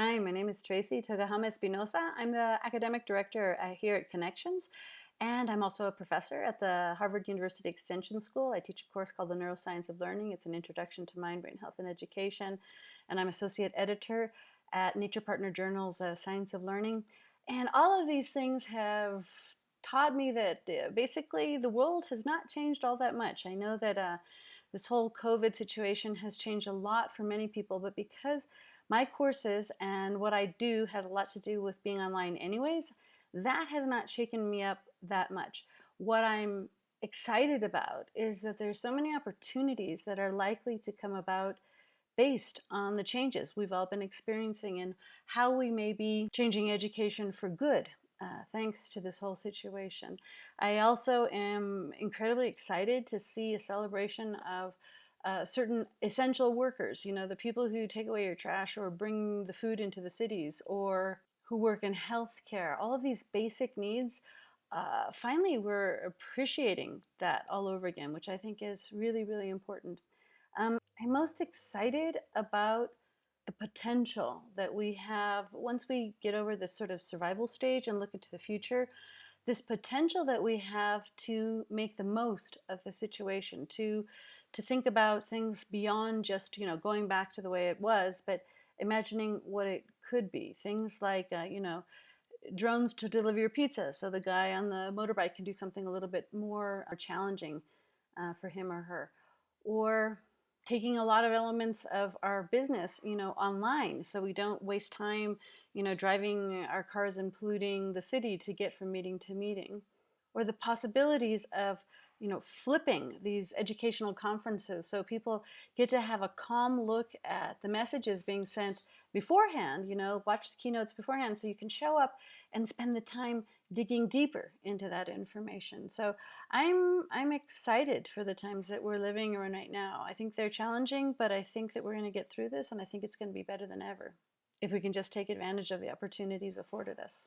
Hi, my name is Tracy Tokuhama Espinosa. I'm the academic director here at Connections, and I'm also a professor at the Harvard University Extension School. I teach a course called The Neuroscience of Learning. It's an introduction to mind, brain health, and education. And I'm associate editor at Nature Partner Journal's uh, Science of Learning. And all of these things have taught me that uh, basically the world has not changed all that much. I know that uh, this whole COVID situation has changed a lot for many people, but because my courses and what I do has a lot to do with being online anyways, that has not shaken me up that much. What I'm excited about is that there's so many opportunities that are likely to come about based on the changes we've all been experiencing and how we may be changing education for good uh, thanks to this whole situation. I also am incredibly excited to see a celebration of uh, certain essential workers, you know, the people who take away your trash or bring the food into the cities or who work in healthcare, all of these basic needs, uh, finally we're appreciating that all over again, which I think is really, really important. Um, I'm most excited about the potential that we have once we get over this sort of survival stage and look into the future this potential that we have to make the most of the situation, to to think about things beyond just you know going back to the way it was, but imagining what it could be. Things like uh, you know drones to deliver your pizza, so the guy on the motorbike can do something a little bit more challenging uh, for him or her, or taking a lot of elements of our business, you know, online so we don't waste time, you know, driving our cars and polluting the city to get from meeting to meeting. Or the possibilities of, you know, flipping these educational conferences so people get to have a calm look at the messages being sent beforehand, you know, watch the keynotes beforehand so you can show up and spend the time digging deeper into that information. So I'm I'm excited for the times that we're living in right now. I think they're challenging, but I think that we're going to get through this and I think it's going to be better than ever if we can just take advantage of the opportunities afforded us.